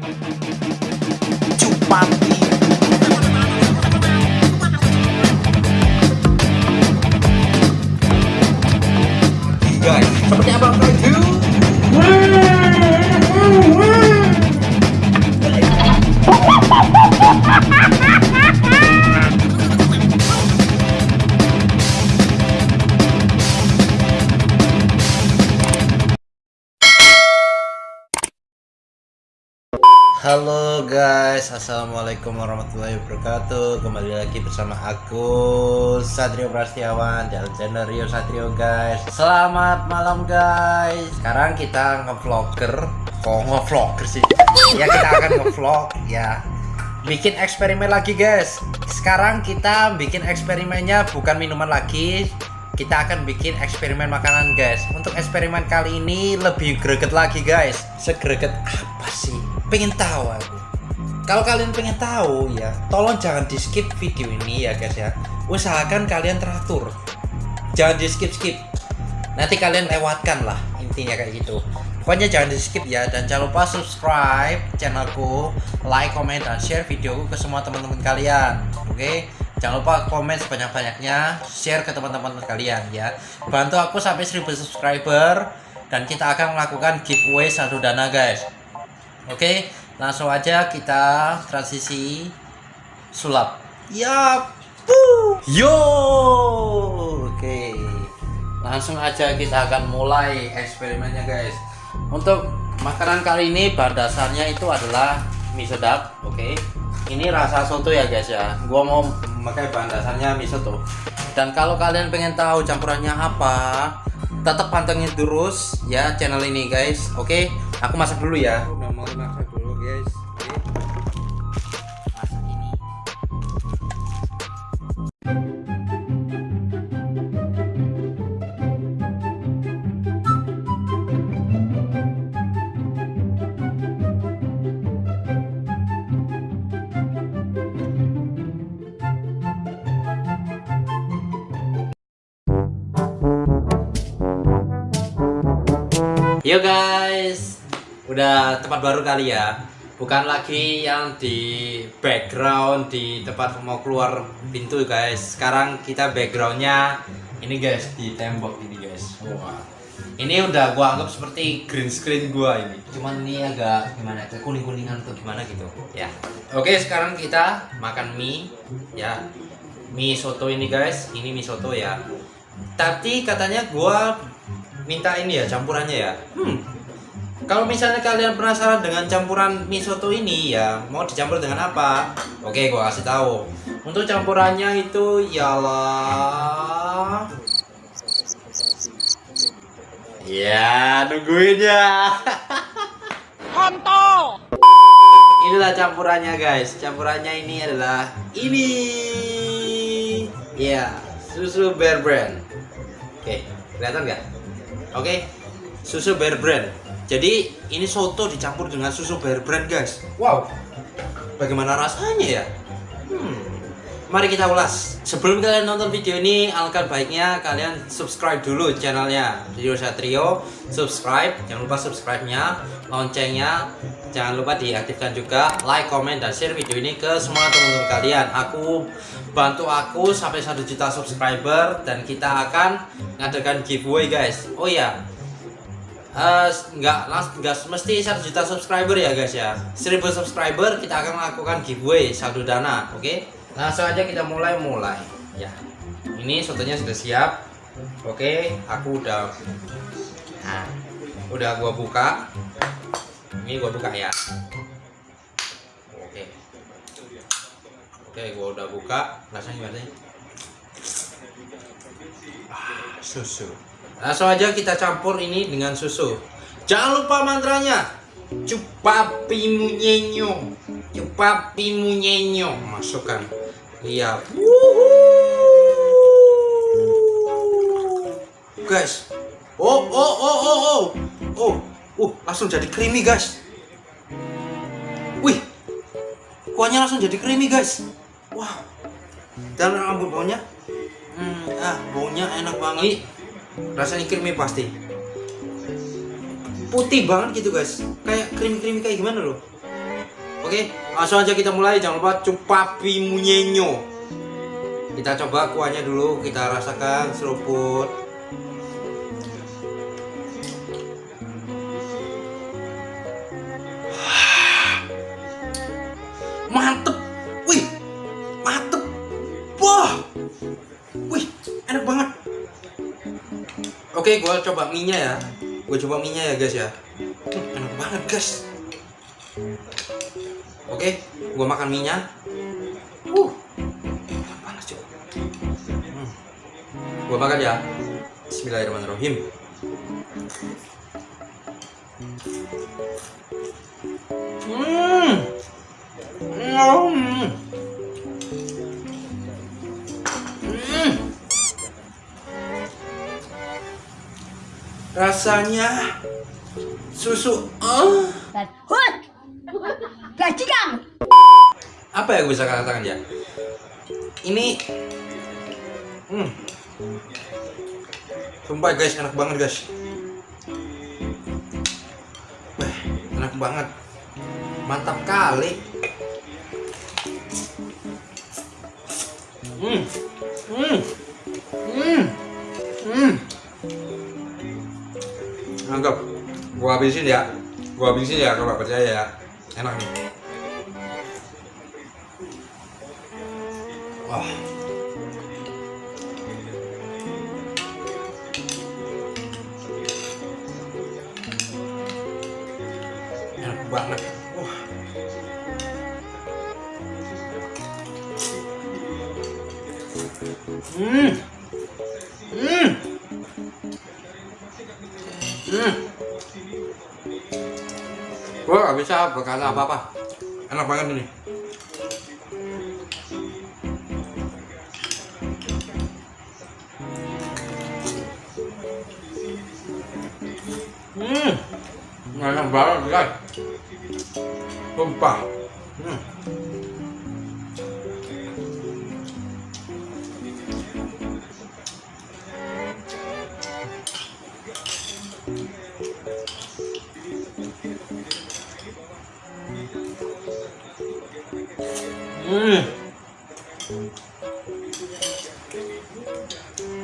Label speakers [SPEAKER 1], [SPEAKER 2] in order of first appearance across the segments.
[SPEAKER 1] Guys, seperti apa Halo guys, assalamualaikum warahmatullahi wabarakatuh. Kembali lagi bersama aku Satrio Prastiawan dari channel Rio Satrio guys. Selamat malam guys. Sekarang kita ngevlogger, kok ngevlogger sih? Ya kita akan ngevlog ya. Bikin eksperimen lagi guys. Sekarang kita bikin eksperimennya bukan minuman lagi, kita akan bikin eksperimen makanan guys untuk eksperimen kali ini lebih greget lagi guys segreget apa sih pengen tahu aku. Kalau kalian pengen tahu ya tolong jangan di skip video ini ya guys ya. Usahakan kalian teratur. Jangan di skip. Skip nanti kalian lewatkan lah intinya kayak gitu. Pokoknya jangan di skip ya dan jangan lupa subscribe channelku like comment dan share videoku ke semua teman-teman kalian oke? Jangan lupa komen sebanyak-banyaknya, share ke teman-teman kalian ya. Bantu aku sampai 1000 subscriber dan kita akan melakukan giveaway saldo dana guys. Oke, langsung aja kita transisi sulap. Ya, yo. Oke. Langsung aja kita akan mulai eksperimennya guys. Untuk makanan kali ini bahan dasarnya itu adalah mie sedap, oke. Ini rasa soto ya guys ya. Gua mau memakai bahan dasarnya mie soto. Dan kalau kalian pengen tahu campurannya apa, tetap pantengin terus ya channel ini guys. Oke, aku masak dulu ya. Yo guys, udah tempat baru kali ya. Bukan lagi yang di background di tempat mau keluar pintu guys. Sekarang kita backgroundnya ini guys di tembok ini guys. Wah, ini udah gua anggap seperti green screen gua ini. Cuman ini agak gimana? Kuning kuningan atau gimana gitu ya. Oke, sekarang kita makan mie ya. Mie soto ini guys, ini mie soto ya. Tapi katanya gua minta ini ya campurannya ya. Hmm. Kalau misalnya kalian penasaran dengan campuran mie soto ini ya, mau dicampur dengan apa? Oke, gua kasih tahu. Untuk campurannya itu ialah Ya, nungguin ya.
[SPEAKER 2] Kontol.
[SPEAKER 1] Inilah campurannya guys. Campurannya ini adalah ini. Ya, susu Bear Brand. Oke, kelihatan nggak? Oke, susu Bear Brand. Jadi ini soto dicampur dengan susu Bear Brand guys. Wow, bagaimana rasanya ya? Hmm. Mari kita ulas. Sebelum kalian nonton video ini, alangkah baiknya kalian subscribe dulu channelnya Rio Satrio. Subscribe, jangan lupa subscribe-nya, loncengnya, jangan lupa diaktifkan juga. Like, comment, dan share video ini ke semua teman-teman kalian. Aku bantu aku sampai 1 juta subscriber dan kita akan ngadakan giveaway guys. Oh iya, Eh, nggak nggak mesti 1 juta subscriber ya guys ya 1000 subscriber kita akan melakukan giveaway saldo dana oke langsung aja kita mulai mulai ya ini sotonya sudah siap oke aku udah nah, udah gua buka ini gua buka ya oke oke gua udah buka rasanya gimana sih Ah, susu Langsung aja kita campur ini dengan susu. Jangan lupa mantranya. Cupapi munyenyo. Cupapi munyenyo. Masukkan. Lihat. Guys. Oh, oh, oh, oh, oh. Oh, uh, langsung jadi creamy, guys. Wih. Kuahnya langsung jadi creamy, guys. Wah. Dan rambut baunya. Hmm, ah, baunya enak banget. Rasanya creamy pasti putih banget gitu guys kayak creamy creamy kayak gimana loh Oke, langsung aja kita mulai. Jangan lupa cupapi munyenyo. Kita coba kuahnya dulu, kita rasakan seruput. Mantep. Wih. Mantep. Wah. Wih, enak banget. Oke, gua coba mie ya. Gue coba mie ya, guys ya. Enak banget, guys. Oke, gua makan mie Uh. Panas juga. Hmm. Gua makan ya. Bismillahirrahmanirrahim. Hmm. Hmm. Hmm. Rasanya susu. Oh. Apa yang bisa katakan ya? Ini. Hmm. Sumpah guys, enak banget guys. Enak banget. Mantap kali. Hmm. Hmm. Hmm. Hmm. Anggap gua habisin ya. Gua habisin ya kalau percaya ya. Enak nih. Wah. Enak banget. Wah. Hmm. Hmm. Hmm. Gak bisa berkata apa-apa. Enak banget ini. Enak banget, guys. Sumpah. Hmm.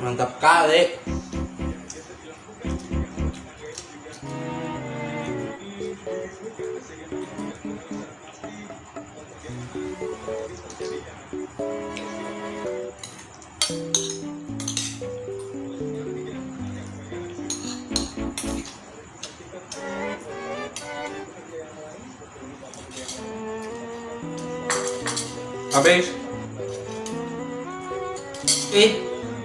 [SPEAKER 1] Mantap kali. Habis. Eh,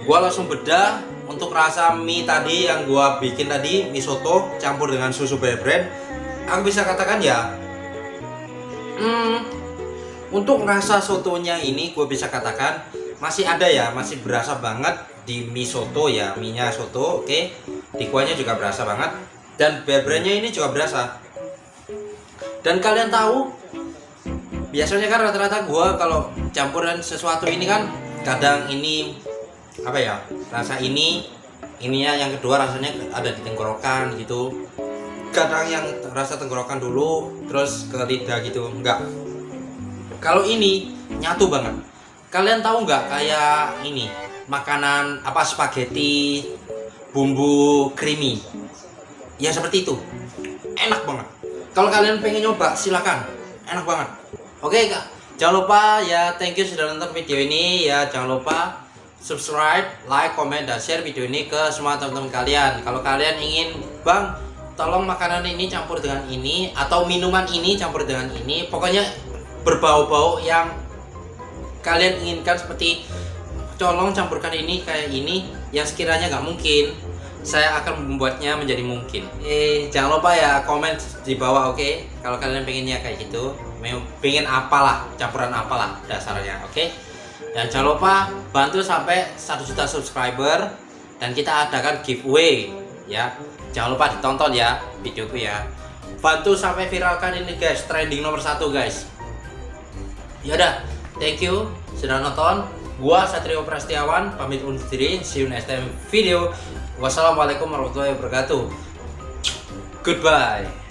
[SPEAKER 1] gua langsung bedah untuk rasa mie tadi yang gua bikin tadi mie soto campur dengan susu bear brand. Aku bisa katakan ya. Hmm, untuk rasa sotonya ini gue bisa katakan masih ada ya, masih berasa banget di mie soto ya, mie-nya soto, oke. Di kuahnya juga berasa banget dan bear brandnya ini juga berasa. Dan kalian tahu biasanya kan rata-rata gua kalau campuran sesuatu ini kan kadang ini apa ya rasa ini ininya yang kedua rasanya ada di tenggorokan gitu. Kadang yang rasa tenggorokan dulu terus ke lidah gitu enggak. Kalau ini nyatu banget. Kalian tahu nggak kayak ini makanan apa spaghetti bumbu creamy? Ya seperti itu. Enak banget. Kalau kalian pengen nyoba silakan. Enak banget oke kak. Jangan lupa ya thank you sudah nonton video ini. Ya jangan lupa subscribe like comment dan share video ini ke semua teman-teman kalian. Kalau kalian ingin bang tolong makanan ini campur dengan ini atau minuman ini campur dengan ini pokoknya berbau-bau yang kalian inginkan seperti tolong campurkan ini kayak ini yang sekiranya nggak mungkin saya akan membuatnya menjadi mungkin. Eh jangan lupa ya komen di bawah oke? Okay? kalau kalian pengennya kayak gitu pengen apalah campuran apalah dasarnya oke? Okay? dan jangan lupa bantu sampai 1 juta subscriber dan kita adakan giveaway ya. Jangan lupa ditonton ya videoku ya. Bantu sampai viralkan ini guys trending nomor satu guys. Ya udah thank you sudah nonton gua Satrio Prastiawan pamit undur diri. See you next time video. Wassalamualaikum warahmatullahi wabarakatuh. Goodbye